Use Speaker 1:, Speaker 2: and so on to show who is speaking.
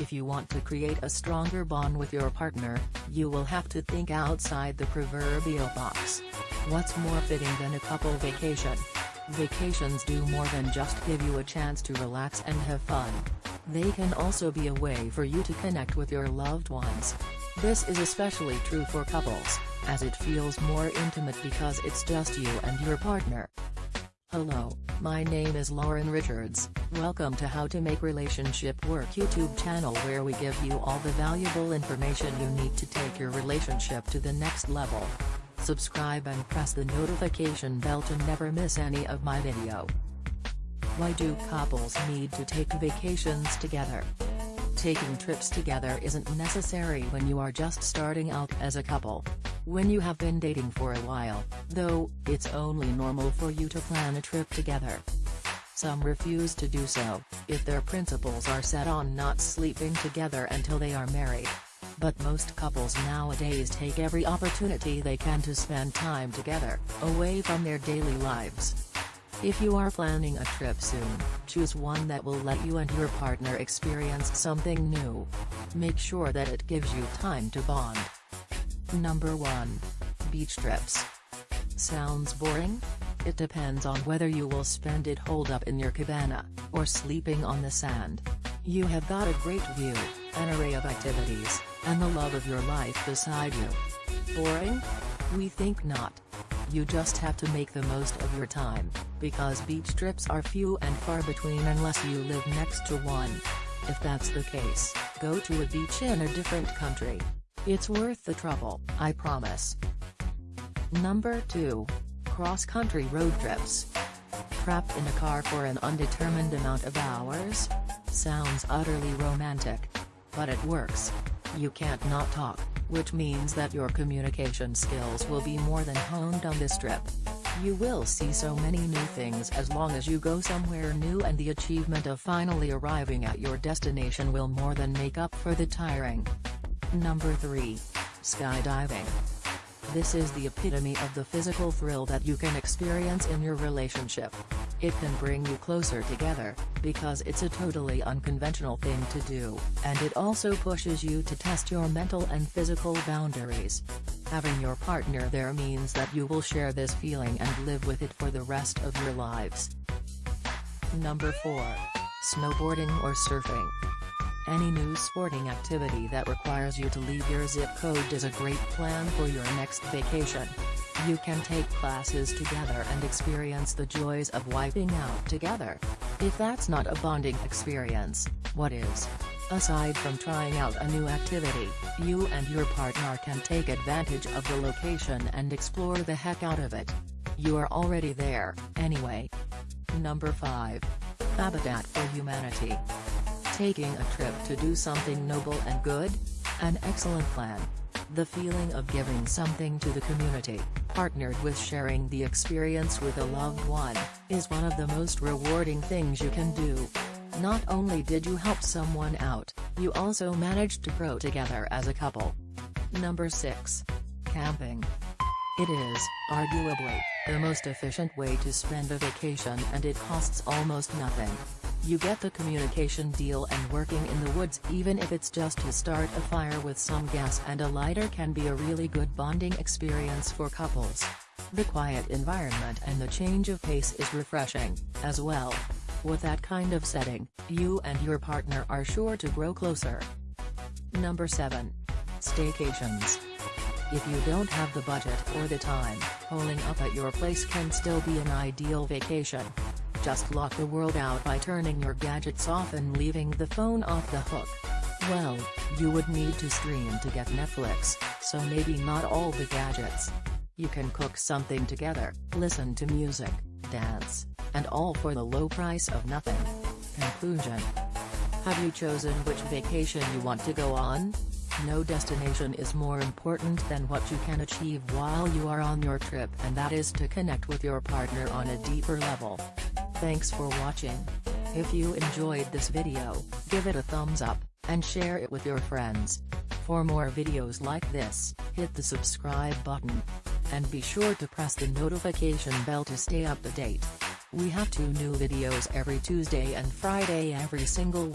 Speaker 1: If you want to create a stronger bond with your partner, you will have to think outside the proverbial box. What's more fitting than a couple vacation? Vacations do more than just give you a chance to relax and have fun. They can also be a way for you to connect with your loved ones. This is especially true for couples, as it feels more intimate because it's just you and your partner. Hello, my name is Lauren Richards, welcome to How to Make Relationship Work YouTube channel where we give you all the valuable information you need to take your relationship to the next level. Subscribe and press the notification bell to never miss any of my video. Why do couples need to take vacations together? Taking trips together isn't necessary when you are just starting out as a couple. When you have been dating for a while, though, it's only normal for you to plan a trip together. Some refuse to do so, if their principles are set on not sleeping together until they are married. But most couples nowadays take every opportunity they can to spend time together, away from their daily lives. If you are planning a trip soon, choose one that will let you and your partner experience something new. Make sure that it gives you time to bond. Number 1. Beach trips. Sounds boring? It depends on whether you will spend it holed up in your cabana, or sleeping on the sand. You have got a great view, an array of activities, and the love of your life beside you. Boring? We think not. You just have to make the most of your time, because beach trips are few and far between unless you live next to one. If that's the case, go to a beach in a different country. It's worth the trouble, I promise. Number 2. Cross-country road trips. Trapped in a car for an undetermined amount of hours? Sounds utterly romantic. But it works. You can't not talk, which means that your communication skills will be more than honed on this trip. You will see so many new things as long as you go somewhere new and the achievement of finally arriving at your destination will more than make up for the tiring. Number 3. Skydiving. This is the epitome of the physical thrill that you can experience in your relationship. It can bring you closer together, because it's a totally unconventional thing to do, and it also pushes you to test your mental and physical boundaries. Having your partner there means that you will share this feeling and live with it for the rest of your lives. Number 4. Snowboarding or surfing. Any new sporting activity that requires you to leave your zip code is a great plan for your next vacation. You can take classes together and experience the joys of wiping out together. If that's not a bonding experience, what is? Aside from trying out a new activity, you and your partner can take advantage of the location and explore the heck out of it. You are already there, anyway. Number 5. Habitat for Humanity. Taking a trip to do something noble and good? An excellent plan. The feeling of giving something to the community, partnered with sharing the experience with a loved one, is one of the most rewarding things you can do. Not only did you help someone out, you also managed to grow together as a couple. Number 6. Camping. It is, arguably, the most efficient way to spend a vacation and it costs almost nothing. You get the communication deal and working in the woods even if it's just to start a fire with some gas and a lighter can be a really good bonding experience for couples. The quiet environment and the change of pace is refreshing, as well. With that kind of setting, you and your partner are sure to grow closer. Number 7. Staycations. If you don't have the budget or the time, holing up at your place can still be an ideal vacation just lock the world out by turning your gadgets off and leaving the phone off the hook. Well, you would need to stream to get Netflix, so maybe not all the gadgets. You can cook something together, listen to music, dance, and all for the low price of nothing. Conclusion. Have you chosen which vacation you want to go on? No destination is more important than what you can achieve while you are on your trip and that is to connect with your partner on a deeper level. Thanks for watching. If you enjoyed this video, give it a thumbs up, and share it with your friends. For more videos like this, hit the subscribe button. And be sure to press the notification bell to stay up to date. We have two new videos every Tuesday and Friday every single week.